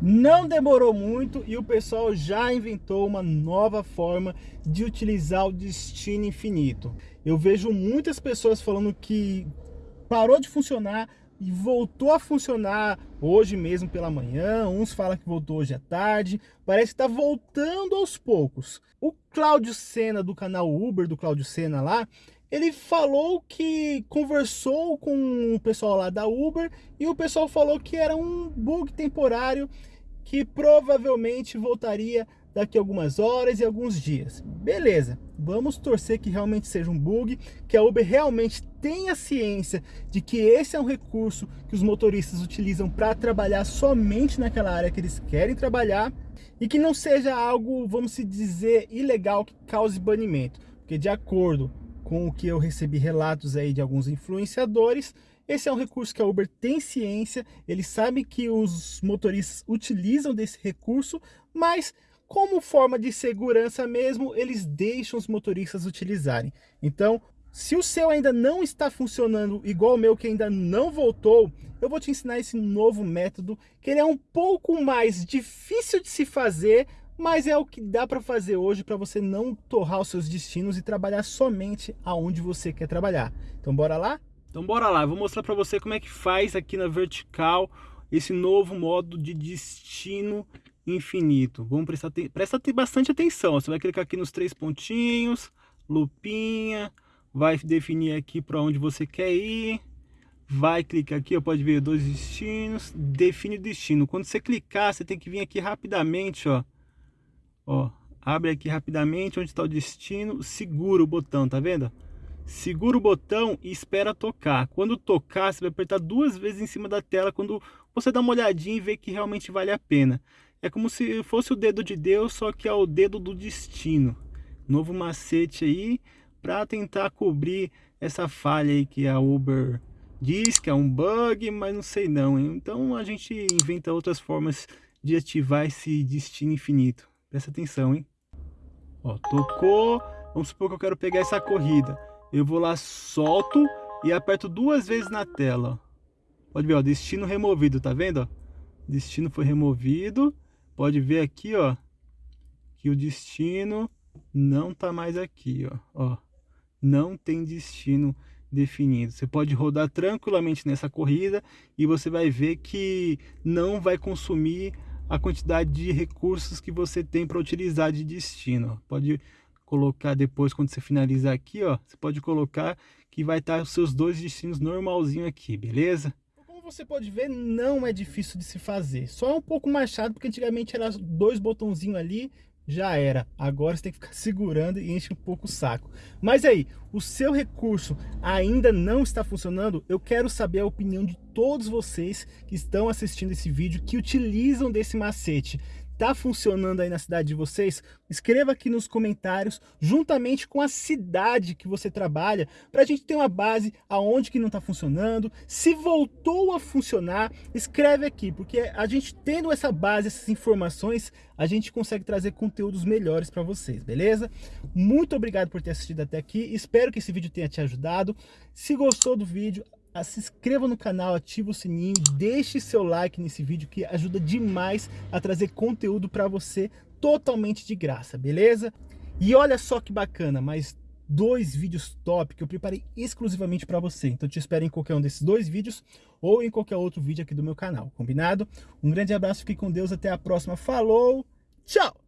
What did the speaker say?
Não demorou muito e o pessoal já inventou uma nova forma de utilizar o destino infinito. Eu vejo muitas pessoas falando que parou de funcionar e voltou a funcionar hoje mesmo pela manhã, uns falam que voltou hoje à tarde, parece que está voltando aos poucos. O Cláudio Sena do canal Uber, do Cláudio Sena lá, ele falou que conversou com o pessoal lá da Uber e o pessoal falou que era um bug temporário que provavelmente voltaria daqui a algumas horas e alguns dias. Beleza, vamos torcer que realmente seja um bug, que a Uber realmente tenha ciência de que esse é um recurso que os motoristas utilizam para trabalhar somente naquela área que eles querem trabalhar e que não seja algo, vamos se dizer, ilegal que cause banimento. Porque de acordo com o que eu recebi relatos aí de alguns influenciadores, esse é um recurso que a Uber tem ciência, eles sabem que os motoristas utilizam desse recurso, mas como forma de segurança mesmo, eles deixam os motoristas utilizarem. Então, se o seu ainda não está funcionando igual o meu que ainda não voltou, eu vou te ensinar esse novo método, que ele é um pouco mais difícil de se fazer, mas é o que dá para fazer hoje para você não torrar os seus destinos e trabalhar somente aonde você quer trabalhar. Então bora lá? Então bora lá, vou mostrar para você como é que faz aqui na vertical esse novo modo de destino infinito. Vamos prestar, presta bastante atenção. Você vai clicar aqui nos três pontinhos, lupinha, vai definir aqui para onde você quer ir. Vai clicar aqui, ó, pode ver dois destinos, define o destino. Quando você clicar, você tem que vir aqui rapidamente, ó. Ó, abre aqui rapidamente onde está o destino, segura o botão, tá vendo? Segura o botão e espera tocar. Quando tocar, você vai apertar duas vezes em cima da tela quando você dá uma olhadinha e vê que realmente vale a pena. É como se fosse o dedo de Deus, só que é o dedo do destino. Novo macete aí para tentar cobrir essa falha aí que a Uber diz que é um bug, mas não sei não. Hein? Então a gente inventa outras formas de ativar esse destino infinito. Presta atenção, hein? Ó, tocou. Vamos supor que eu quero pegar essa corrida. Eu vou lá, solto e aperto duas vezes na tela. Pode ver, ó, destino removido, tá vendo? Destino foi removido. Pode ver aqui, ó, que o destino não tá mais aqui, ó, ó. Não tem destino definido. Você pode rodar tranquilamente nessa corrida e você vai ver que não vai consumir a quantidade de recursos que você tem para utilizar de destino. Pode colocar depois, quando você finalizar aqui, ó, você pode colocar que vai estar os seus dois destinos normalzinho aqui, beleza? você pode ver, não é difícil de se fazer. Só é um pouco mais chato, porque antigamente era dois botãozinhos ali, já era. Agora você tem que ficar segurando e enche um pouco o saco. Mas aí, o seu recurso ainda não está funcionando? Eu quero saber a opinião de todos vocês que estão assistindo esse vídeo, que utilizam desse macete. Tá funcionando aí na cidade de vocês? Escreva aqui nos comentários, juntamente com a cidade que você trabalha, para a gente ter uma base aonde que não está funcionando. Se voltou a funcionar, escreve aqui, porque a gente tendo essa base, essas informações, a gente consegue trazer conteúdos melhores para vocês, beleza? Muito obrigado por ter assistido até aqui, espero que esse vídeo tenha te ajudado. Se gostou do vídeo, se inscreva no canal, ative o sininho, deixe seu like nesse vídeo que ajuda demais a trazer conteúdo para você totalmente de graça, beleza? E olha só que bacana, mais dois vídeos top que eu preparei exclusivamente para você. Então te espero em qualquer um desses dois vídeos ou em qualquer outro vídeo aqui do meu canal, combinado? Um grande abraço, fique com Deus, até a próxima, falou, tchau!